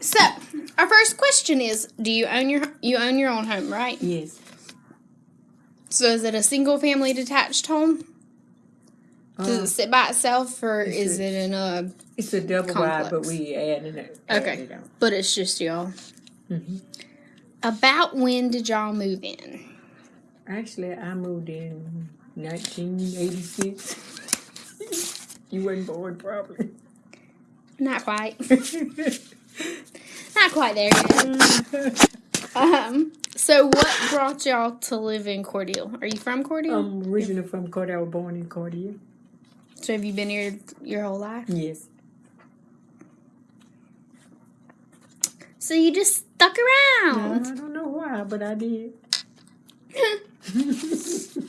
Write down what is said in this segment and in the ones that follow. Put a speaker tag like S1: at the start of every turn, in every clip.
S1: so our first question is: Do you own your you own your own home, right?
S2: Yes.
S1: So is it a single family detached home? Does
S2: Um,
S1: it sit by itself, or
S2: it's
S1: is
S2: a-
S1: it in a?
S2: it's a double wide, but
S1: complex.
S2: we added it.
S1: Okay.
S2: it.
S1: But it's just y'all.
S2: Mhm.
S1: About when did y'all move in?
S2: Actually, I moved in 1986. you weren't born, probably.
S1: Not quite. Not quite there yet. Um. So what brought y'all to live in Cordele? Are you from Cordele?
S2: I'm originally from Cordele. I was born in Cordele.
S1: so have you been here your whole life?
S2: Yes.
S1: So you just stuck
S2: No,
S1: around.
S2: I don't know why, but I did.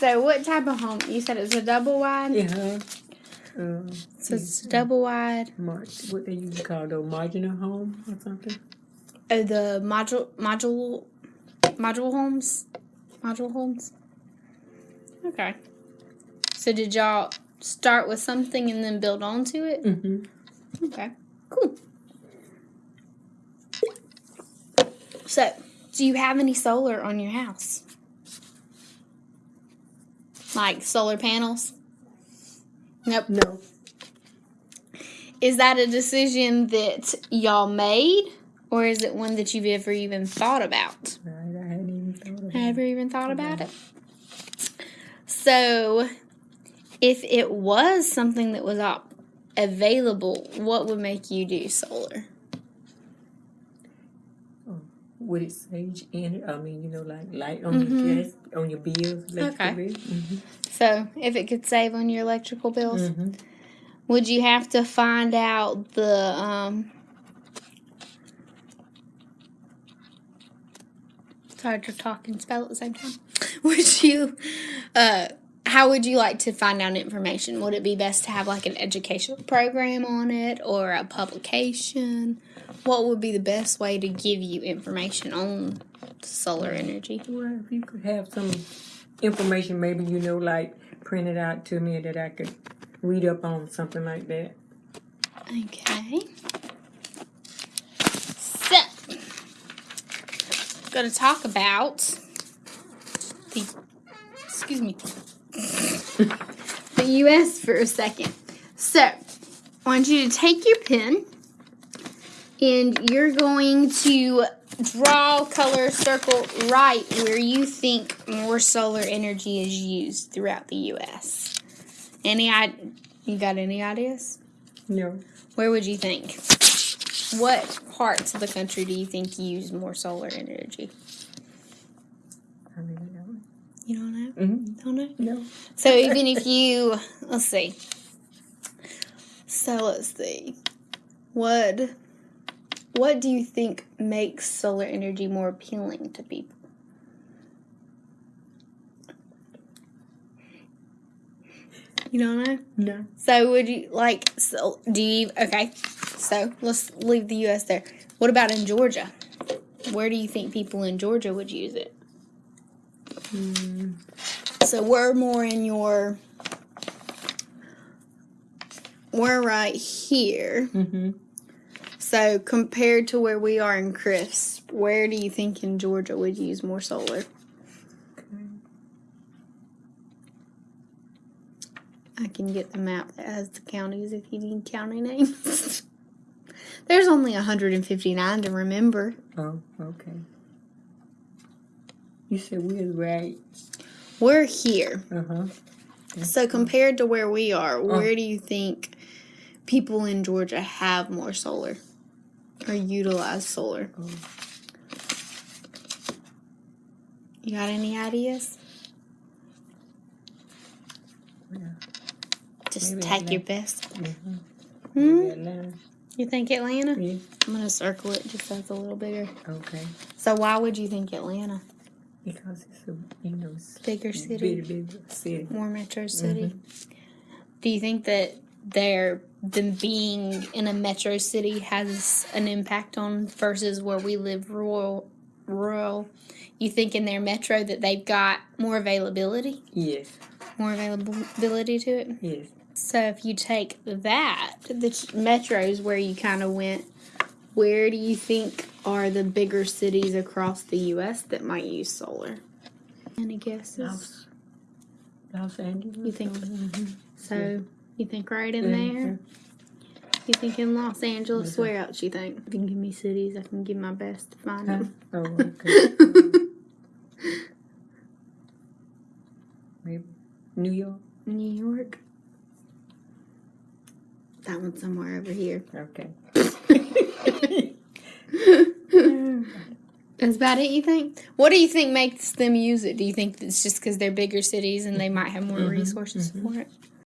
S1: So what type of home? You said it's a double wide.
S2: Yeah. Uh,
S1: So it's double wide.
S2: mar- what they to call those modular home or something.
S1: Oh, the module module module homes, module homes. Okay. So did y'all start with something and then build onto it?
S2: Mm-hmm.
S1: Okay. Cool. So, do you have any solar on your house? Like solar panels? Nope.
S2: No.
S1: Is that a decision that y'all made, or is it one that you've ever even thought about?
S2: I hadn't even thought of it.
S1: Ever even thought about it? So, if it was something that was available, what would make you do solar?
S2: Would it save in I mean, you know, like light on your gas, on your bills, electrical
S1: Mm-hmm. Okay.
S2: bill? Mm-hmm.
S1: So, if it could save on your electrical bills,
S2: Mm-hmm.
S1: would you have to find out the um It's hard to talk and spell at the same time. Would you uh how would you like to find out information? Would it be best to have like an educational program on it or a publication? What would be the best way to give you information on solar energy?
S2: Well, if you could have some information, maybe, you know, like printed out to me that I could read up on, something like that.
S1: Okay. So, I'm going to talk about the, excuse me, the U.S. for a second. So, I want you to take your pen and you're going to draw, color, circle right where you think more solar energy is used throughout the U.S. Any, i- you got any ideas?
S2: No.
S1: Where would you think? What parts of the country do you think use more solar energy?
S2: I really don't.
S1: You don't know?
S2: Mm-hmm.
S1: Don't know?
S2: No.
S1: So even if you, let's see. So let's see. What what do you think makes solar energy more appealing to people? You don't know?
S2: No.
S1: So would you like? So do you? Okay. So let's leave the U.S. there. What about in Georgia? Where do you think people in Georgia would use it?
S2: Mm,
S1: So we're more in your. We're right here.
S2: mm-hmm.
S1: So compared to where we are in Crisp, where do you think in Georgia would use more solar? I can get the map that has the counties if you need county names. There's only 159 to remember.
S2: Oh, okay. You said we're right.
S1: We're here.
S2: Uh-huh.
S1: So compared to where we are, where do you think people in Georgia have more solar or utilize solar?
S2: Oh.
S1: You got any ideas?
S2: Yeah.
S1: Just
S2: Maybe
S1: take your best.
S2: Mm-hmm.
S1: Hmm? You think Atlanta?
S2: Yeah.
S1: I'm gonna circle it just so it's a little bigger.
S2: Okay.
S1: So why would you think Atlanta?
S2: Because it's a, you know,
S1: Bigger city,
S2: big, big city.
S1: more metro city. Do you think that their them being in a metro city has an impact on versus where we live rural rural? You think in their metro that they've got more availability,
S2: Yes.
S1: more availability to it?
S2: Yes.
S1: So if you take that, the metros where you kind of went, where do you think are the bigger cities across the U.S. that might use solar? Any guesses?
S2: Los, Los Angeles.
S1: You think-
S2: Mhm.
S1: So you think right in
S2: Yeah,
S1: there? You think in Los Angeles?
S2: Okay.
S1: Where else you think? You can give me cities, I can give my best to find them.
S2: Oh, okay. Maybe New York.
S1: New York. That one's somewhere over here.
S2: Okay.
S1: That's about it, you think? What do you think makes them use it? Do you think it's just because they're bigger cities and they might have more
S2: Mhm,
S1: resources
S2: mhm.
S1: for it?